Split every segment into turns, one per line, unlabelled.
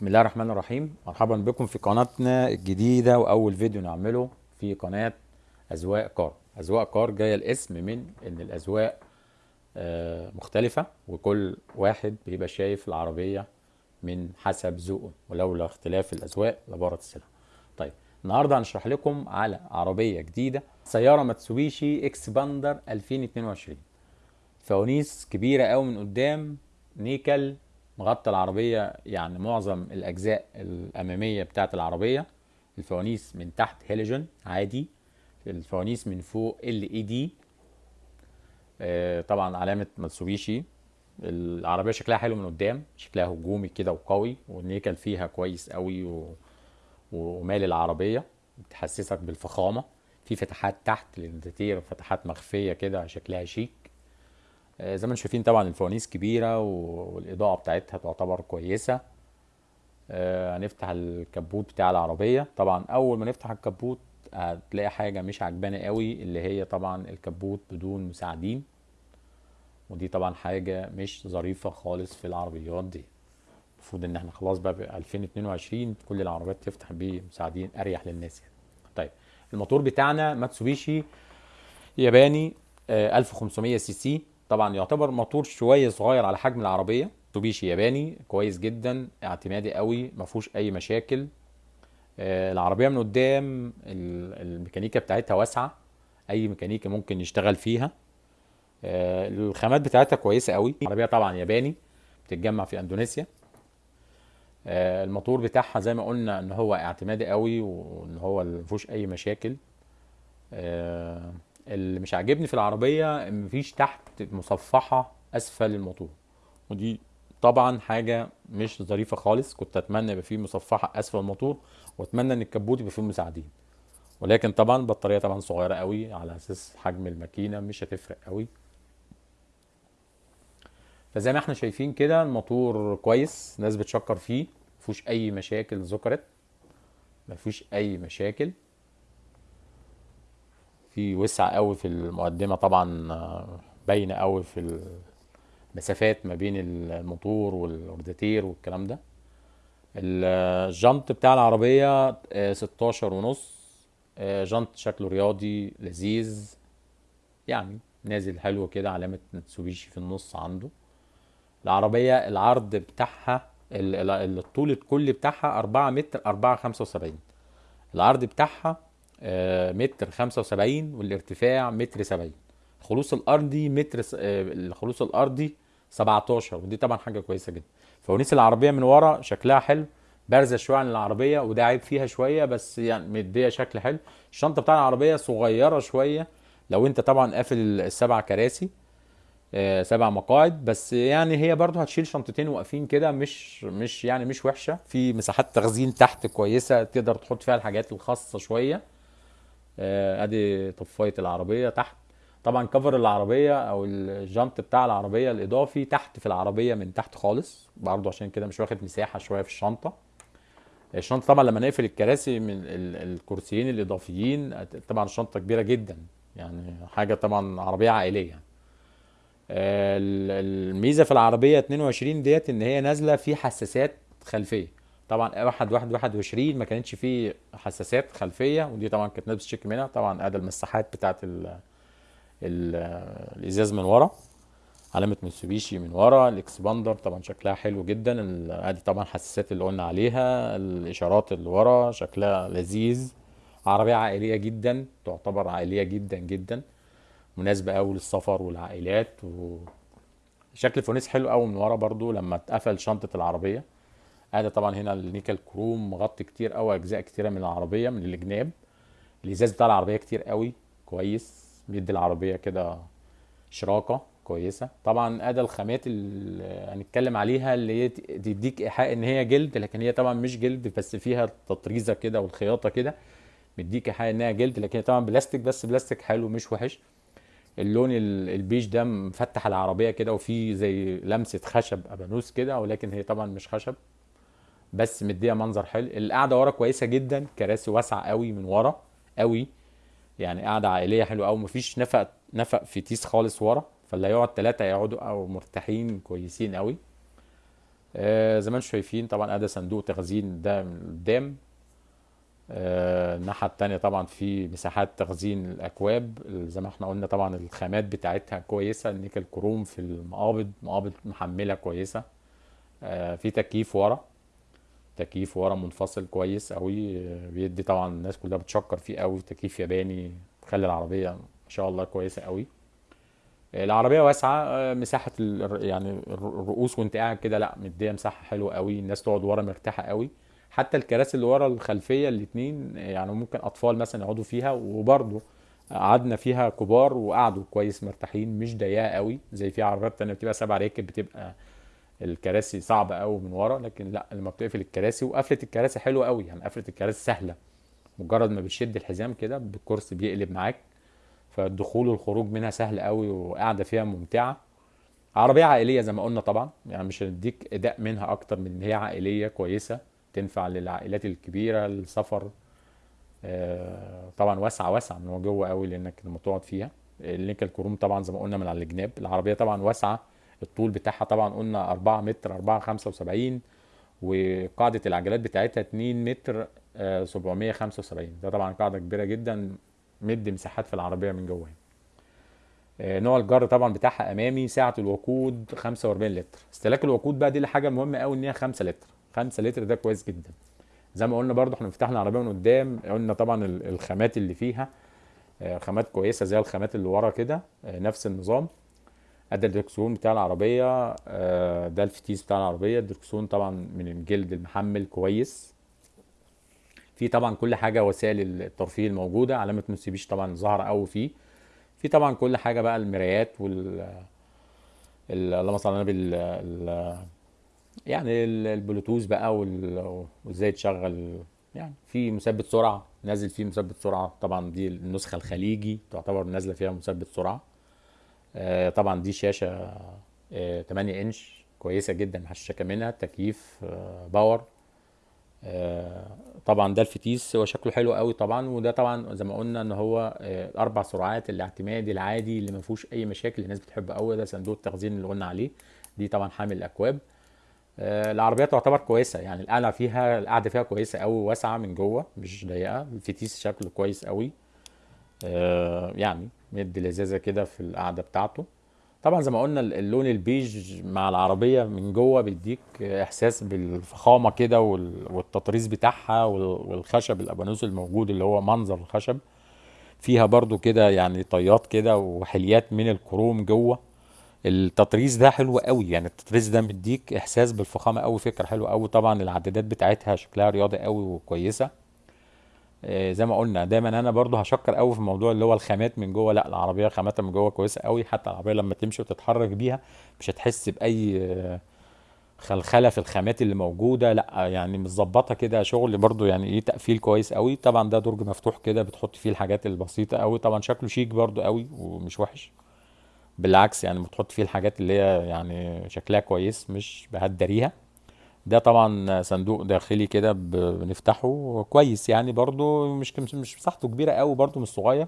بسم الله الرحمن الرحيم. مرحبا بكم في قناتنا الجديدة وأول فيديو نعمله في قناة أذواق كار. أذواق كار جاية الاسم من إن الأذواق آه، مختلفة وكل واحد بيبقى شايف العربية من حسب ذوقه ولولا اختلاف الأذواق لبارت السلع. طيب النهارده هنشرح لكم على عربية جديدة سيارة ماتسوبيشي اكسباندر 2022 فوانيس كبيرة قوي من قدام نيكل مغطى العربية يعني معظم الأجزاء الأمامية بتاعة العربية. الفوانيس من تحت هيلوجين عادي. الفوانيس من فوق LED طبعا علامة ماتسوبيشي العربية شكلها حلو من قدام شكلها هجومي كده وقوي والنيكل فيها كويس قوي و... ومال العربية بتحسسك بالفخامة. في فتحات تحت للردتير فتحات مخفية كده شكلها شيك. زي ما أنتم شايفين طبعا الفوانيس كبيرة و- والإضاءة بتاعتها تعتبر كويسة. آه، هنفتح الكبوت بتاع العربية. طبعا أول ما نفتح الكبوت هتلاقي حاجة مش عجباني قوي اللي هي طبعا الكبوت بدون مساعدين. ودي طبعا حاجة مش ظريفة خالص في العربيات دي. المفروض إن إحنا خلاص بقى, بقى 2022 كل العربيات تفتح بمساعدين أريح للناس يعني. طيب الموتور بتاعنا ماتسوبيشي ياباني آه، 1500 CC. طبعا يعتبر موتور شوية صغير على حجم العربية. ماتسوبيشي ياباني كويس جدا اعتمادي قوي ما فيهوش أي مشاكل. آه، العربية من قدام ال- الميكانيكا بتاعتها واسعة أي ميكانيكي ممكن يشتغل فيها. آه، الخامات بتاعتها كويسة قوي. العربية طبعا ياباني بتتجمع في إندونيسيا. آه، الموتور بتاعها زي ما قلنا إن هو اعتمادي قوي وإن هو ما فيهوش أي مشاكل. اللي مش عاجبني في العربية مفيش تحت مصفحة أسفل الموتور. ودي طبعا حاجة مش ظريفة خالص. كنت أتمنى يبقى فيه مصفحة أسفل الموتور وأتمنى إن الكبوت يبقى فيه مساعدين. ولكن طبعا البطارية طبعا صغيرة قوي على أساس حجم الماكينة مش هتفرق قوي. فزي ما إحنا شايفين كده الموتور كويس ناس بتشكر فيه مفيهوش أي مشاكل ذكرت مفيش أي مشاكل. في وسع قوي في المقدمة طبعا آه، باينة قوي في المسافات ما بين الموتور والوردتير والكلام ده. الجنط بتاع العربية آه، 16 ونص آه، جنط شكله رياضي لذيذ يعني نازل حلو كده علامة متسوبيشي في النص عنده. العربية العرض بتاعها ال- ال- الطول الكلي بتاعها 4 متر 4 75 العرض بتاعها آه، متر 75 والارتفاع متر 70 الخلوص الأرضي متر س- آه، الخلوص الأرضي 17 ودي طبعا حاجة كويسة جدا. فوانيس العربية من ورا شكلها حلو بارزة شوية عن العربية وده عيب فيها شوية بس يعني مدية شكل حلو. الشنطة بتاع العربية صغيرة شوية لو انت طبعا قافل السبع كراسي آه، سبع مقاعد بس يعني هي برضو هتشيل شنطتين واقفين كده مش مش يعني مش وحشة. في مساحات تخزين تحت كويسة تقدر تحط فيها الحاجات الخاصة شوية. آه، أدي طفاية العربية تحت. طبعا كفر العربية أو الجنط بتاع العربية الإضافي تحت في العربية من تحت خالص. برضو عشان كده مش واخد مساحة شوية في الشنطة. الشنطة طبعا لما نقفل الكراسي من ال- الكرسيين الإضافيين طبعا الشنطة كبيرة جدا. يعني حاجة طبعا عربية عائلية. ال- الميزة في العربية 22 ديت إن هي نازلة في حساسات خلفية. طبعا واحد وعشرين ما كانتش فيه حساسات خلفية ودي طبعا كانت ناس بتشتكي منها. طبعا ادي المساحات بتاعت ال ال الإزاز من ورا. علامة mitsubishi من ورا. الإكسباندر طبعا شكلها حلو جدا. ادي طبعا الحساسات اللي قلنا عليها. الإشارات اللي ورا شكلها لذيذ. عربية عائلية جدا تعتبر عائلية جدا جدا. مناسبة قوي للسفر والعائلات وشكل الفوانيس حلو قوي من ورا برضو لما اتقفل شنطة العربية. ادي طبعا هنا النيكل كروم مغطي كتير قوي أجزاء كتيرة من العربية من الجناب الإزاز بتاع العربية كتير قوي كويس. بيدي العربية كده شراكة كويسة. طبعا ادي الخامات اللي هنتكلم عليها اللي هي تديك إيحاء إن هي جلد لكن هي طبعا مش جلد بس فيها تطريزة كده والخياطة كده. مديك إيحاء إنها جلد لكن هي طبعا بلاستيك بس بلاستيك حلو مش وحش. اللون ال- البيج ده مفتح العربية كده وفيه زي لمسة خشب أبانوس كده ولكن هي طبعا مش خشب. بس مديها منظر حلو. القعدة ورا كويسة جدا كراسي واسعة قوي من ورا قوي. يعني قعدة عائلية حلوة قوي مفيش نفق نفق فتيس خالص ورا فاللي هيقعد ثلاثة يقعدوا أو مرتاحين كويسين قوي. آه، زي ما أنتم شايفين طبعا ادي صندوق تخزين ده من قدام. آه، الناحية التانية طبعا في مساحات تخزين الأكواب. زي ما إحنا قلنا طبعا الخامات بتاعتها كويسة. النيكل كروم في المقابض مقابض محملة كويسة. آه، في تكييف ورا. تكييف ورا منفصل كويس قوي بيدي طبعا الناس كلها بتشكر فيه قوي تكييف ياباني بيخلي العربية ما شاء الله كويسة قوي. العربية واسعة آه، مساحة ال- يعني الرؤوس وانت قاعد كده لا مدية مساحة حلوة قوي الناس تقعد ورا مرتاحة قوي. حتى الكراسي اللي ورا الخلفية الاتنين آه، يعني ممكن أطفال مثلا يقعدوا فيها وبرضه قعدنا فيها كبار وقعدوا كويس مرتاحين مش ضيقة قوي زي في عربيات تانية بتبقى سبع راكب بتبقى الكراسي صعبة قوي من ورا لكن لا لما بتقفل الكراسي وقفلة الكراسي حلوة قوي يعني قفلة الكراسي سهلة. مجرد ما بتشد الحزام كده بالكرسي بيقلب معاك فالدخول والخروج منها سهل قوي وقاعدة فيها ممتعة. عربية عائلية زي ما قلنا طبعا يعني مش هنديك أداء منها أكتر من إن هي عائلية كويسة تنفع للعائلات الكبيرة السفر آه، طبعا واسعة واسعة من جوه قوي لإنك لما تقعد فيها. اللينك الكروم طبعا زي ما قلنا من على الجناب. العربية طبعا واسعة الطول بتاعها طبعا قلنا 4 متر 4 75 وقاعدة العجلات بتاعتها 2 متر آه، 775 ده طبعا قاعدة كبيرة جدا مدي مساحات في العربية من جوه. آه، نوع الجر طبعا بتاعها أمامي سعه الوقود 45 لتر. استهلاك الوقود بقى دي اللي حاجة مهمه قوي إن هي 5 لتر. 5 لتر ده كويس جدا. زي ما قلنا برضو إحنا فتحنا العربية من قدام قلنا طبعا ال- الخامات اللي فيها آه، خامات كويسة زي الخامات اللي ورا كده آه، نفس النظام. ادي الدركسيون بتاع العربية آه، ده الفتيس بتاع العربية. الدركسيون طبعا من الجلد المحمل كويس. في طبعا كل حاجة وسائل الترفيه الموجودة علامة موتسوبيشي طبعا ظاهرة قوي فيه. في طبعا كل حاجة بقى المرايات وال ال- اللهم صل على النبي ال- ال- يعني ال- البلوتوث بقى وإزاي تشغل يعني في مثبت سرعة نازل فيه مثبت سرعة. طبعا دي النسخة الخليجي تعتبر نازلة فيها مثبت سرعة. آه، طبعا دي شاشة آه، 8 إنش كويسة جدا محششة منها تكييف آه، power. آه، طبعا ده الفتيس هو شكله حلو قوي طبعا وده طبعا زي ما قلنا إن هو آه، أربع سرعات الاعتمادي العادي اللي ما فيهوش أي مشاكل الناس بتحبه قوي ده صندوق التخزين اللي قلنا عليه. دي طبعا حامل الأكواب. آه، العربيه تعتبر كويسة يعني القعدة فيها القعدة فيها كويسة قوي واسعه من جوه مش ضيقة. الفتيس شكله كويس قوي آه، يعني مدي لذاذه كده في القعدة بتاعته. طبعا زي ما قلنا اللون البيج مع العربية من جوه بيديك إحساس بالفخامة كده وال- والتطريز بتاعها وال- والخشب الأبانوس الموجود اللي هو منظر الخشب. فيها برضو كده يعني طيات كده وحليات من الكروم جوه. التطريز ده حلو قوي يعني التطريز ده مديك إحساس بالفخامة قوي فكرة حلوة قوي. طبعا العدادات بتاعتها شكلها رياضي قوي وكويسة. آه، زي ما قلنا دايما أنا برضو هشكر قوي في موضوع اللي هو الخامات من جوه. لا العربية خاماتها من جوه كويسة قوي حتى العربية لما تمشي وتتحرك بيها مش هتحس بأي آه، خلخلة في الخامات اللي موجودة. لا يعني مظبطه كده شغل برضو يعني إيه تقفيل كويس قوي طبعا ده درج مفتوح كده بتحط فيه الحاجات البسيطة قوي طبعا شكله شيك برضو قوي ومش وحش. بالعكس يعني بتحط فيه الحاجات اللي هي يعني شكلها كويس مش بهدريها. ده طبعا صندوق داخلي كده بنفتحه كويس يعني برضو مش مش مساحته كبيرة قوي برضو مش صغير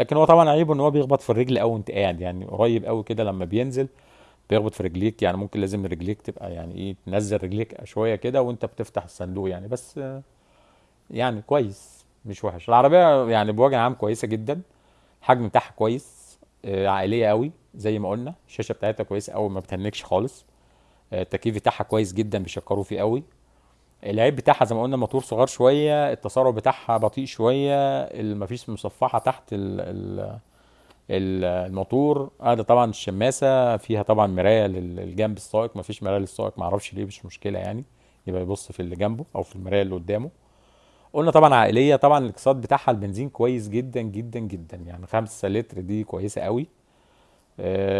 لكن هو طبعا عيبه إن هو بيخبط في الرجل قوي وانت قاعد يعني قريب قوي كده لما بينزل بيخبط في رجليك يعني ممكن لازم رجليك تبقى يعني إيه تنزل رجليك شوية كده وأنت بتفتح الصندوق يعني بس يعني كويس مش وحش. العربية يعني بوجه عام كويسة جدا الحجم بتاعها كويس آه، عائلية قوي زي ما قلنا الشاشة بتاعتها كويسة قوي ما بتهنكش خالص. التكييف بتاعها كويس جدا بيشكروا فيه قوي. العيب بتاعها زي ما قلنا الموتور صغير شوية التسارع بتاعها بطيء شوية ال- مفيش مصفحة تحت ال ال ال- الموتور. هذا طبعا الشماسة فيها طبعا مراية لل- للجنب السائق مفيش مراية للسائق معرفش ليه مش مشكلة يعني. يبقى يبص في اللي جنبه أو في المراية اللي قدامه. قلنا طبعا عائلية طبعا الاقتصاد بتاعها البنزين كويس جدا جدا جدا يعني 5 لتر دي كويسة قوي.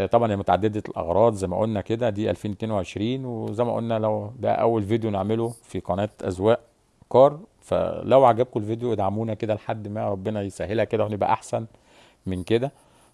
طبعا هي متعددة الأغراض زي ما قلنا كده دي 2022 وزي ما قلنا لو ده أول فيديو نعمله في قناة أذواق كار فلو عجبكم الفيديو ادعمونا كده لحد ما ربنا يسهلها كده ونبقى أحسن من كده.